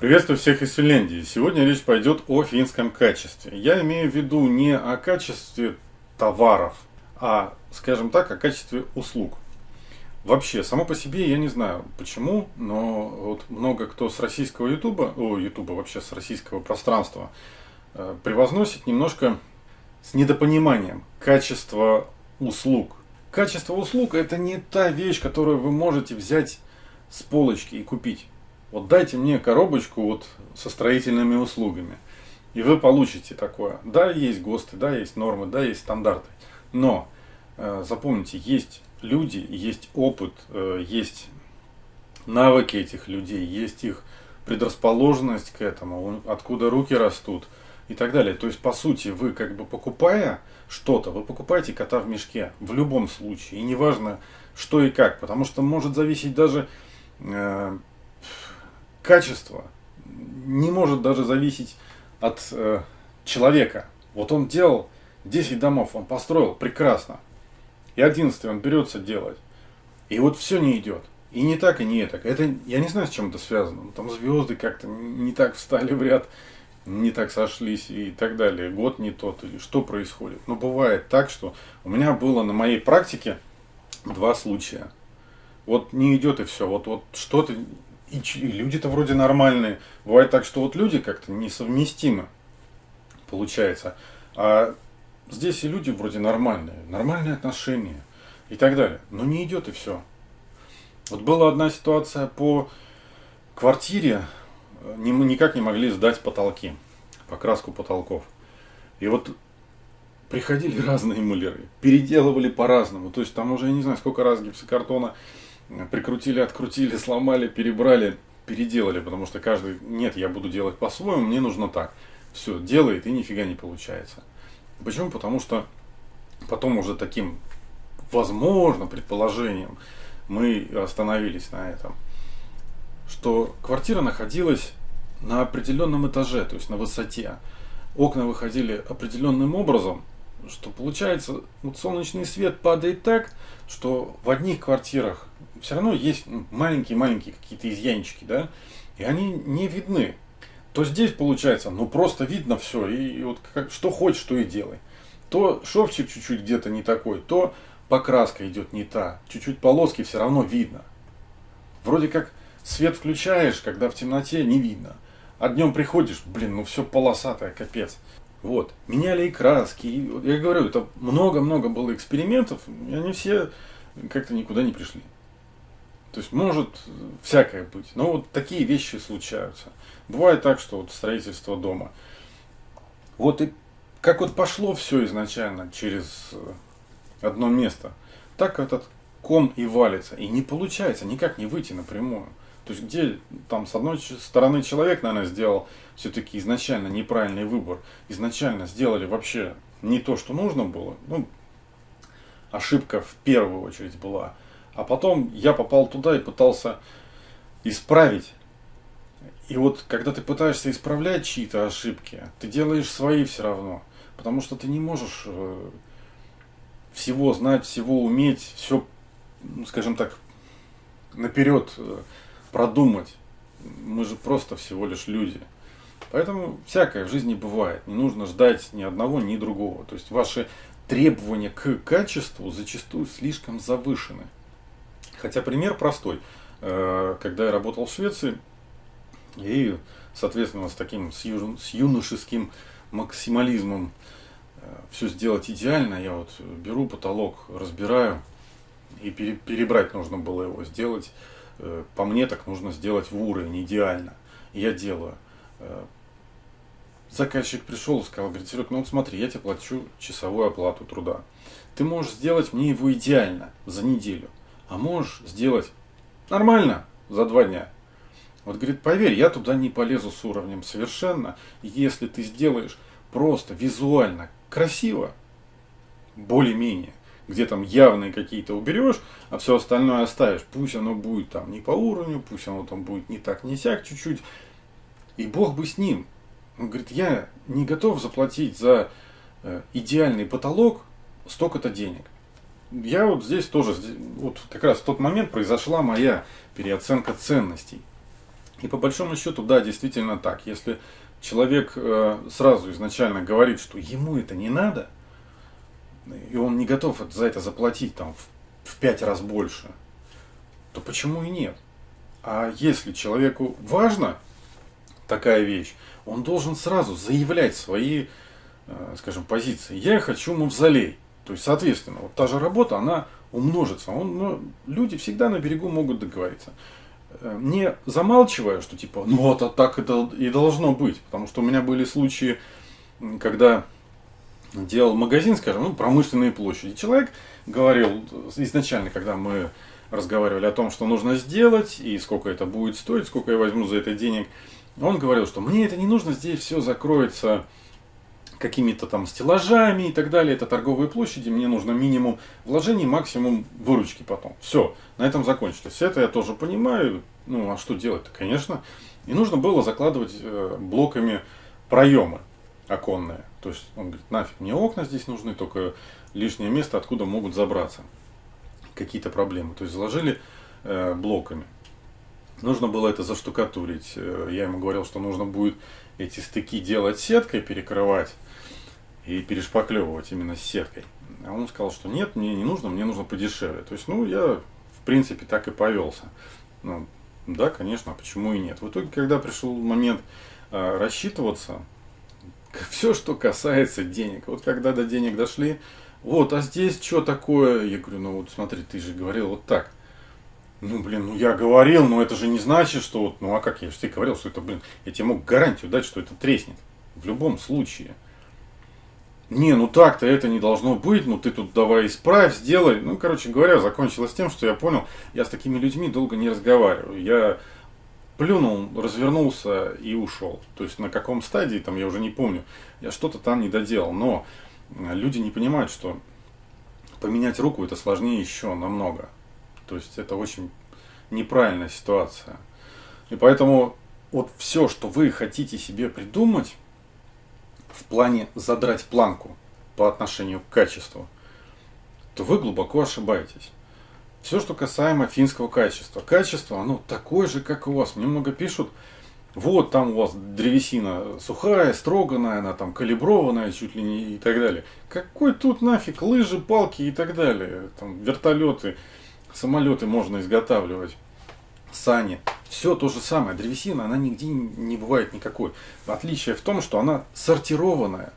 Приветствую всех из Финляндии. Сегодня речь пойдет о финском качестве. Я имею в виду не о качестве товаров, а, скажем так, о качестве услуг. Вообще, само по себе я не знаю почему, но вот много кто с российского ютуба, о, ютуба вообще с российского пространства, э, превозносит немножко с недопониманием качество услуг. Качество услуг это не та вещь, которую вы можете взять с полочки и купить. Вот дайте мне коробочку вот со строительными услугами. И вы получите такое. Да, есть ГОСТы, да, есть нормы, да, есть стандарты. Но э, запомните, есть люди, есть опыт, э, есть навыки этих людей, есть их предрасположенность к этому, откуда руки растут и так далее. То есть, по сути, вы как бы покупая что-то, вы покупаете кота в мешке в любом случае. И неважно, что и как, потому что может зависеть даже э, качество не может даже зависеть от э, человека. Вот он делал 10 домов, он построил прекрасно. И 11 он берется делать. И вот все не идет. И не так, и не так. Это, я не знаю, с чем это связано. Там звезды как-то не так встали в ряд, не так сошлись и так далее. Год не тот, или что происходит. Но бывает так, что у меня было на моей практике два случая. Вот не идет и все. Вот, вот что-то и, и люди-то вроде нормальные. Бывает так, что вот люди как-то несовместимы, получается. А здесь и люди вроде нормальные, нормальные отношения и так далее. Но не идет и все. Вот была одна ситуация по квартире, не, мы никак не могли сдать потолки, покраску потолков. И вот приходили разные мулеры, переделывали по-разному. То есть там уже, я не знаю, сколько раз гипсокартона прикрутили, открутили, сломали, перебрали, переделали, потому что каждый, нет, я буду делать по-своему, мне нужно так. Все, делает и нифига не получается. Почему? Потому что потом уже таким, возможно, предположением мы остановились на этом, что квартира находилась на определенном этаже, то есть на высоте. Окна выходили определенным образом, что получается, вот солнечный свет падает так, что в одних квартирах все равно есть маленькие-маленькие какие-то изъянчики, да, и они не видны. То здесь получается, ну просто видно все, и вот как, что хочешь, то и делай. То шовчик чуть-чуть где-то не такой, то покраска идет не та, чуть-чуть полоски все равно видно. Вроде как свет включаешь, когда в темноте не видно. А днем приходишь, блин, ну все полосатое, капец. Вот. Меняли и краски. И, я говорю, это много-много было экспериментов, и они все как-то никуда не пришли. То есть может всякое быть. Но вот такие вещи случаются. Бывает так, что вот строительство дома. Вот и как вот пошло все изначально через одно место, так этот ком и валится. И не получается никак не выйти напрямую. То есть где там с одной стороны человек, наверное, сделал все-таки изначально неправильный выбор. Изначально сделали вообще не то, что нужно было. Ну, ошибка в первую очередь была. А потом я попал туда и пытался исправить. И вот когда ты пытаешься исправлять чьи-то ошибки, ты делаешь свои все равно. Потому что ты не можешь э, всего знать, всего уметь, все, ну, скажем так, наперед э, продумать. Мы же просто всего лишь люди. Поэтому всякое в жизни бывает. Не нужно ждать ни одного, ни другого. То есть ваши требования к качеству зачастую слишком завышены. Хотя пример простой. Э, когда я работал в Швеции, и, соответственно, с таким с, юношеским максимализмом э, все сделать идеально, я вот беру потолок, разбираю, и перебрать нужно было его сделать Э, по мне так нужно сделать в уровень идеально. Я делаю. Э, заказчик пришел и сказал, говорит, Серег, ну вот смотри, я тебе плачу часовую оплату труда. Ты можешь сделать мне его идеально за неделю, а можешь сделать нормально за два дня. Вот говорит, поверь, я туда не полезу с уровнем совершенно. Если ты сделаешь просто визуально красиво, более-менее, где там явные какие-то уберешь, а все остальное оставишь. Пусть оно будет там не по уровню, пусть оно там будет не так, не сяк чуть-чуть. И Бог бы с ним. Он говорит, я не готов заплатить за э, идеальный потолок столько-то денег. Я вот здесь тоже, вот как раз в тот момент произошла моя переоценка ценностей. И по большому счету, да, действительно так. Если человек э, сразу изначально говорит, что ему это не надо, и он не готов за это заплатить там в, в пять раз больше, то почему и нет? А если человеку важно такая вещь, он должен сразу заявлять свои, э, скажем, позиции. Я хочу мавзолей. То есть, соответственно, вот та же работа, она умножится. Он, ну, люди всегда на берегу могут договориться. Э, не замалчивая, что типа, ну вот а так это и должно быть. Потому что у меня были случаи, когда делал магазин, скажем, ну, промышленные площади. Человек говорил изначально, когда мы разговаривали о том, что нужно сделать и сколько это будет стоить, сколько я возьму за это денег. Он говорил, что мне это не нужно, здесь все закроется какими-то там стеллажами и так далее. Это торговые площади, мне нужно минимум вложений, максимум выручки потом. Все, на этом закончилось. Это я тоже понимаю. Ну, а что делать-то, конечно. И нужно было закладывать э, блоками проемы оконные. То есть он говорит, нафиг мне окна здесь нужны, только лишнее место, откуда могут забраться какие-то проблемы. То есть заложили э, блоками. Нужно было это заштукатурить. Э, я ему говорил, что нужно будет эти стыки делать сеткой, перекрывать и перешпаклевывать именно сеткой. А он сказал, что нет, мне не нужно, мне нужно подешевле. То есть, ну, я в принципе так и повелся. Ну, да, конечно, а почему и нет. В итоге, когда пришел момент э, рассчитываться, все, что касается денег, вот когда до денег дошли, вот, а здесь что такое? Я говорю, ну вот смотри, ты же говорил вот так. Ну, блин, ну я говорил, но это же не значит, что вот, ну а как я же тебе говорил, что это, блин, я тебе мог гарантию дать, что это треснет. В любом случае. Не, ну так-то это не должно быть, ну ты тут давай исправь, сделай. Ну, короче говоря, закончилось тем, что я понял, я с такими людьми долго не разговариваю. Я плюнул, развернулся и ушел. То есть на каком стадии, там я уже не помню, я что-то там не доделал. Но люди не понимают, что поменять руку это сложнее еще намного. То есть это очень неправильная ситуация. И поэтому вот все, что вы хотите себе придумать в плане задрать планку по отношению к качеству, то вы глубоко ошибаетесь. Все, что касаемо финского качества. Качество, оно такое же, как у вас. Мне много пишут, вот там у вас древесина сухая, строганная, она там калиброванная чуть ли не и так далее. Какой тут нафиг лыжи, палки и так далее. Там вертолеты, самолеты можно изготавливать, сани. Все то же самое. Древесина, она нигде не бывает никакой. Отличие в том, что она сортированная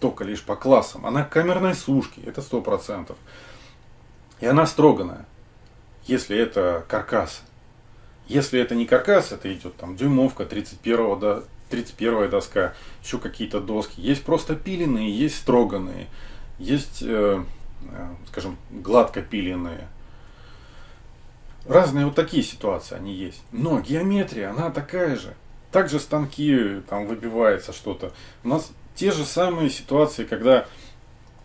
только лишь по классам. Она камерной сушки, это сто процентов. И она строганная, если это каркас. Если это не каркас, это идет там дюймовка, 31 до 31 доска, еще какие-то доски. Есть просто пиленные, есть строганные, есть, э, э, скажем, гладко пиленные. Разные вот такие ситуации они есть. Но геометрия, она такая же. Также станки, там выбивается что-то. У нас те же самые ситуации, когда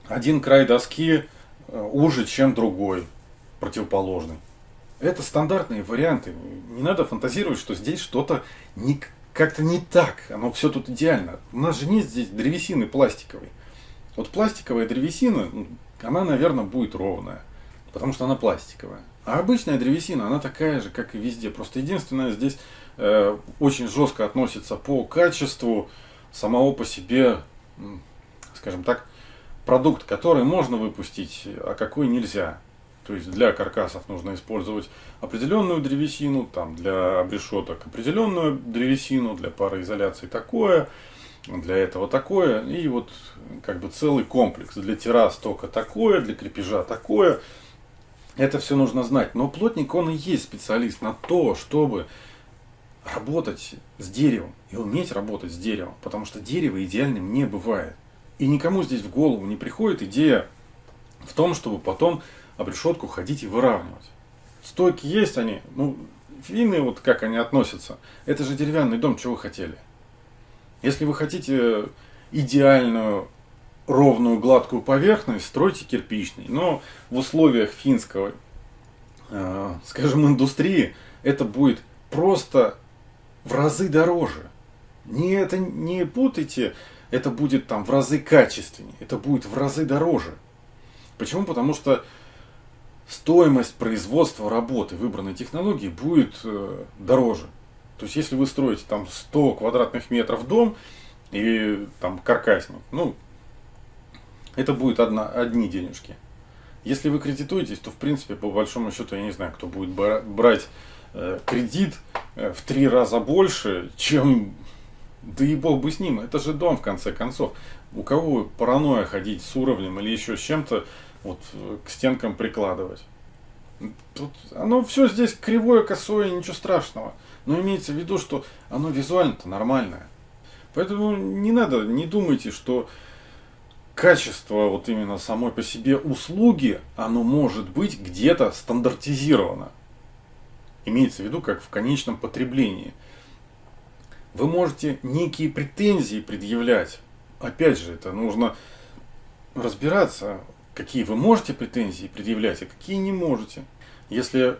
один край доски э, уже, чем другой, противоположный. Это стандартные варианты. Не надо фантазировать, что здесь что-то не, как-то не так. Оно все тут идеально. У нас же нет здесь древесины пластиковой. Вот пластиковая древесина, она, наверное, будет ровная. Потому что она пластиковая. А обычная древесина, она такая же, как и везде. Просто единственное, здесь э, очень жестко относится по качеству самого по себе, скажем так, продукт, который можно выпустить, а какой нельзя. То есть для каркасов нужно использовать определенную древесину, там для обрешеток определенную древесину, для пароизоляции такое, для этого такое. И вот как бы целый комплекс. Для террас только такое, для крепежа такое. Это все нужно знать. Но плотник, он и есть специалист на то, чтобы работать с деревом и уметь работать с деревом. Потому что дерево идеальным не бывает. И никому здесь в голову не приходит идея в том, чтобы потом обрешетку ходить и выравнивать. Стойки есть они, ну, финны, вот как они относятся, это же деревянный дом, чего вы хотели? Если вы хотите идеальную, ровную, гладкую поверхность, стройте кирпичный. Но в условиях финского, э, скажем, индустрии, это будет просто в разы дороже. Не, это не путайте, это будет там в разы качественнее, это будет в разы дороже. Почему? Потому что стоимость производства работы выбранной технологии будет э, дороже. То есть, если вы строите там 100 квадратных метров дом и там каркасник, ну, это будет одна, одни денежки. Если вы кредитуетесь, то в принципе, по большому счету, я не знаю, кто будет брать э, кредит э, в три раза больше, чем да и бог бы с ним, это же дом в конце концов. У кого паранойя ходить с уровнем или еще с чем-то вот, к стенкам прикладывать. Тут оно все здесь кривое, косое, ничего страшного. Но имеется в виду, что оно визуально-то нормальное. Поэтому не надо, не думайте, что качество вот именно самой по себе услуги, оно может быть где-то стандартизировано. Имеется в виду, как в конечном потреблении. Вы можете некие претензии предъявлять. Опять же, это нужно разбираться, какие вы можете претензии предъявлять, а какие не можете. Если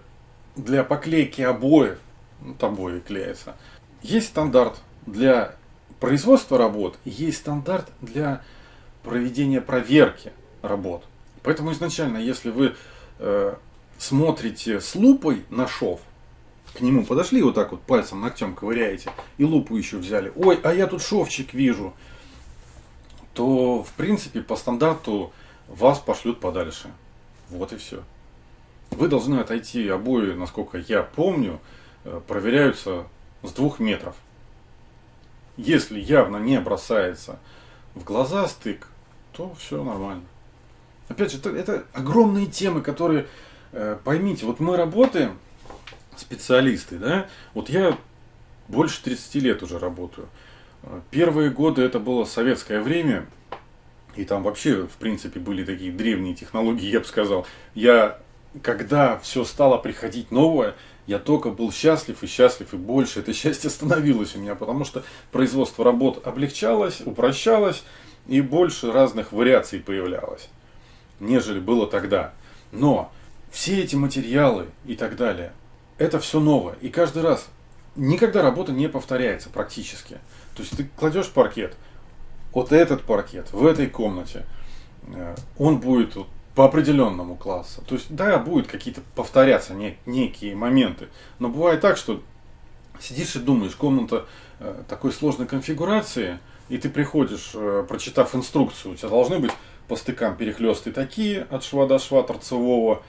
для поклейки обоев, ну, обои клеятся, есть стандарт для производства работ, есть стандарт для проведения проверки работ. Поэтому изначально, если вы э, смотрите с лупой на шов, к нему подошли вот так вот пальцем, ногтем ковыряете, и лупу еще взяли, ой, а я тут шовчик вижу, то в принципе по стандарту вас пошлют подальше. Вот и все. Вы должны отойти обои, насколько я помню, э, проверяются с двух метров. Если явно не бросается в глаза стык, то все нормально. Опять же, это, это огромные темы, которые, э, поймите, вот мы работаем, специалисты, да, вот я больше 30 лет уже работаю. Первые годы это было советское время, и там вообще, в принципе, были такие древние технологии, я бы сказал. Я, когда все стало приходить новое, я только был счастлив и счастлив, и больше это счастье становилось у меня, потому что производство работ облегчалось, упрощалось, и больше разных вариаций появлялось, нежели было тогда. Но все эти материалы и так далее, это все новое. И каждый раз, никогда работа не повторяется практически. То есть ты кладешь паркет, вот этот паркет в этой комнате, э, он будет по определенному классу. То есть, да, будут какие-то повторяться не, некие моменты. Но бывает так, что сидишь и думаешь, комната э, такой сложной конфигурации – и ты приходишь, э, прочитав инструкцию, у тебя должны быть по стыкам перехлесты такие от шва до шва торцевого.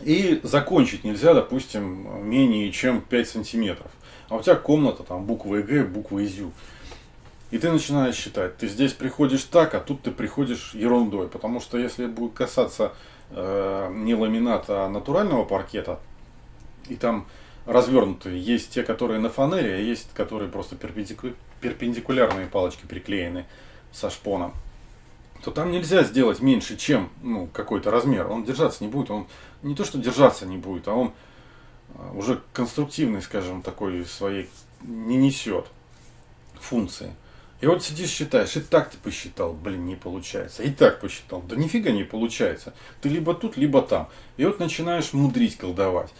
И закончить нельзя, допустим, менее чем 5 сантиметров. А у тебя комната, там буква Г, буква ИЗЮ. И ты начинаешь считать, ты здесь приходишь так, а тут ты приходишь ерундой. Потому что если будет касаться э, не ламината, а натурального паркета, и там развернутые. Есть те, которые на фанере, а есть, которые просто перпендику... перпендикулярные палочки приклеены со шпоном. То там нельзя сделать меньше, чем ну, какой-то размер. Он держаться не будет. Он не то, что держаться не будет, а он а, уже конструктивный, скажем, такой своей не несет функции. И вот сидишь, считаешь, и так ты посчитал, блин, не получается. И так посчитал, да нифига не получается. Ты либо тут, либо там. И вот начинаешь мудрить, колдовать.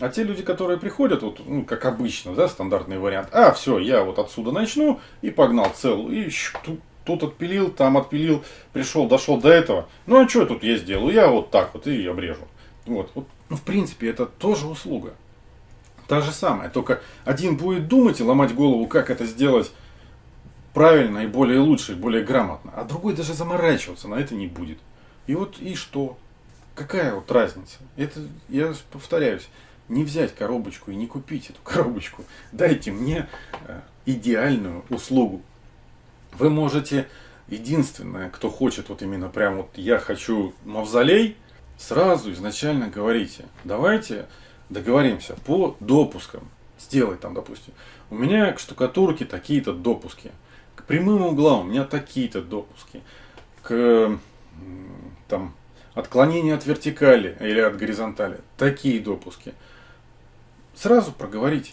А те люди, которые приходят, вот, ну, как обычно, да, стандартный вариант, а, все, я вот отсюда начну и погнал цел, и тут, тут отпилил, там отпилил, пришел, дошел до этого. Ну, а что тут я сделаю? Я вот так вот и обрежу. Вот, вот. Ну, в принципе, это тоже услуга. Та же самая, только один будет думать и ломать голову, как это сделать правильно и более лучше, и более грамотно, а другой даже заморачиваться на это не будет. И вот и что? Какая вот разница? Это, я повторяюсь, не взять коробочку и не купить эту коробочку. Дайте мне э, идеальную услугу. Вы можете, единственное, кто хочет, вот именно прям вот я хочу мавзолей, сразу изначально говорите, давайте договоримся по допускам. Сделай там, допустим, у меня к штукатурке такие-то допуски, прямым углам у меня такие-то допуски, к там, отклонению от вертикали или от горизонтали такие допуски – сразу проговорите.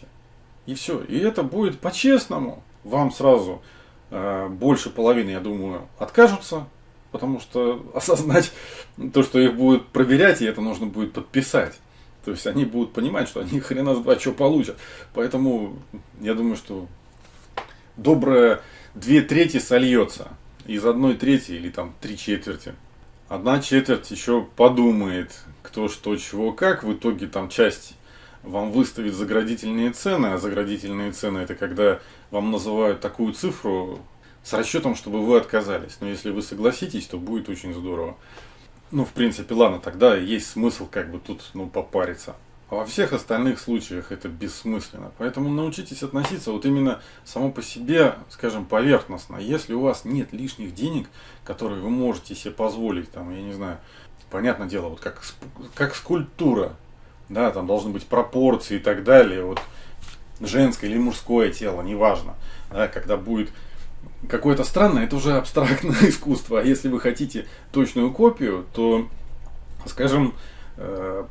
И все. И это будет по-честному. Вам сразу э, больше половины, я думаю, откажутся, потому что осознать то, что их будут проверять, и это нужно будет подписать. То есть они будут понимать, что они хрена с два что получат. Поэтому я думаю, что добрая две трети сольется из одной трети или там три четверти. Одна четверть еще подумает, кто что, чего, как. В итоге там часть вам выставить заградительные цены, а заградительные цены это когда вам называют такую цифру с расчетом, чтобы вы отказались. Но если вы согласитесь, то будет очень здорово. Ну, в принципе, ладно, тогда есть смысл как бы тут ну, попариться. А во всех остальных случаях это бессмысленно. Поэтому научитесь относиться вот именно само по себе, скажем, поверхностно. Если у вас нет лишних денег, которые вы можете себе позволить, там, я не знаю, понятное дело, вот как, как скульптура, да, там должны быть пропорции и так далее, вот женское или мужское тело, неважно, да, когда будет какое-то странное, это уже абстрактное искусство, а если вы хотите точную копию, то, скажем,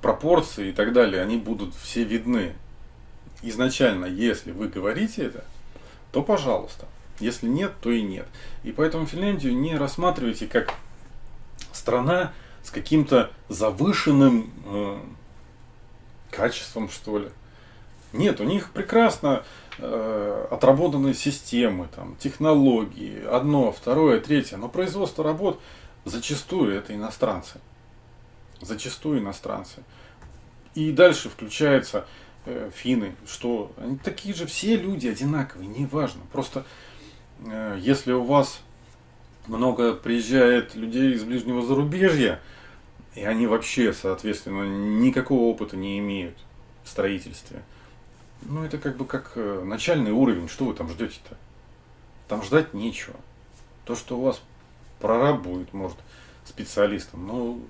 пропорции и так далее, они будут все видны. Изначально, если вы говорите это, то пожалуйста. Если нет, то и нет. И поэтому Финляндию не рассматривайте как страна с каким-то завышенным э, качеством, что ли. Нет, у них прекрасно э, отработанные системы, там, технологии, одно, второе, третье. Но производство работ зачастую это иностранцы зачастую иностранцы. И дальше включаются э, финны, что они такие же все люди одинаковые, неважно. Просто э, если у вас много приезжает людей из ближнего зарубежья, и они вообще, соответственно, никакого опыта не имеют в строительстве, ну это как бы как э, начальный уровень, что вы там ждете-то? Там ждать нечего. То, что у вас прораб будет, может, специалистом, ну,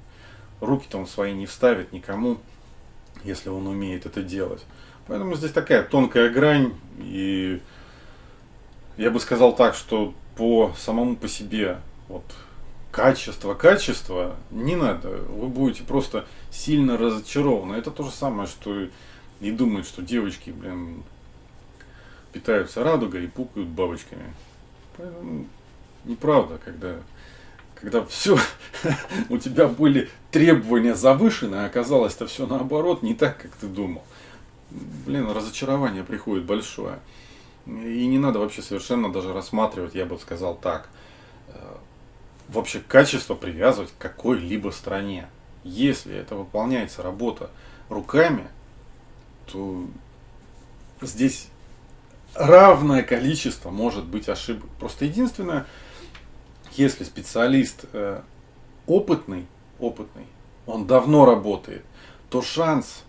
руки-то он свои не вставит никому, если он умеет это делать. Поэтому здесь такая тонкая грань, и я бы сказал так, что по самому по себе вот, качество, качество не надо. Вы будете просто сильно разочарованы. Это то же самое, что и думают, что девочки, блин, питаются радугой и пукают бабочками. Поэтому неправда, когда когда все, у тебя были требования завышены, а оказалось это все наоборот, не так, как ты думал. Блин, разочарование приходит большое. И не надо вообще совершенно даже рассматривать, я бы сказал так, э, вообще качество привязывать к какой-либо стране. Если это выполняется работа руками, то здесь равное количество может быть ошибок. Просто единственное, если специалист э, опытный, опытный, он давно работает, то шанс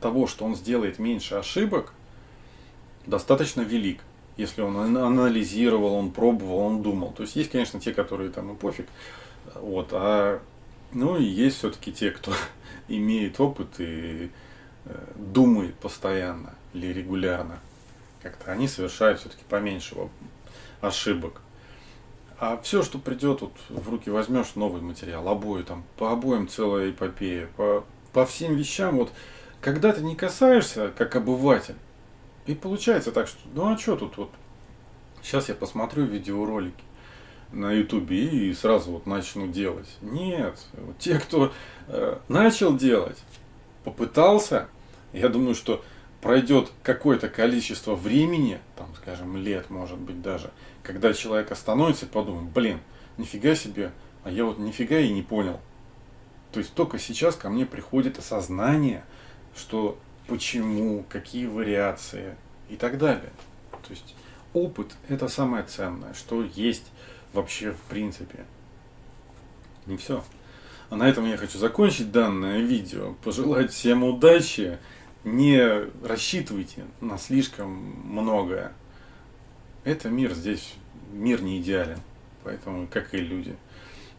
того, что он сделает меньше ошибок, достаточно велик. Если он анализировал, он пробовал, он думал. То есть есть, конечно, те, которые там и пофиг. Вот, а ну и есть все-таки те, кто имеет опыт и э, думает постоянно или регулярно. Как-то они совершают все-таки поменьше ошибок. А все, что придет, вот в руки возьмешь новый материал, обои там, по обоим целая эпопея, по, по всем вещам, вот, когда ты не касаешься, как обыватель, и получается так, что, ну а что тут вот, сейчас я посмотрю видеоролики на ютубе и сразу вот начну делать. Нет, вот те, кто э, начал делать, попытался, я думаю, что пройдет какое-то количество времени, там, скажем, лет, может быть, даже, когда человек остановится и подумает, блин, нифига себе, а я вот нифига и не понял. То есть только сейчас ко мне приходит осознание, что почему, какие вариации и так далее. То есть опыт это самое ценное, что есть вообще в принципе. Не все. А на этом я хочу закончить данное видео. Пожелать всем удачи не рассчитывайте на слишком многое. Это мир здесь, мир не идеален. Поэтому, как и люди.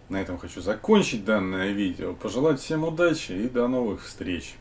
На этом хочу закончить данное видео. Пожелать всем удачи и до новых встреч.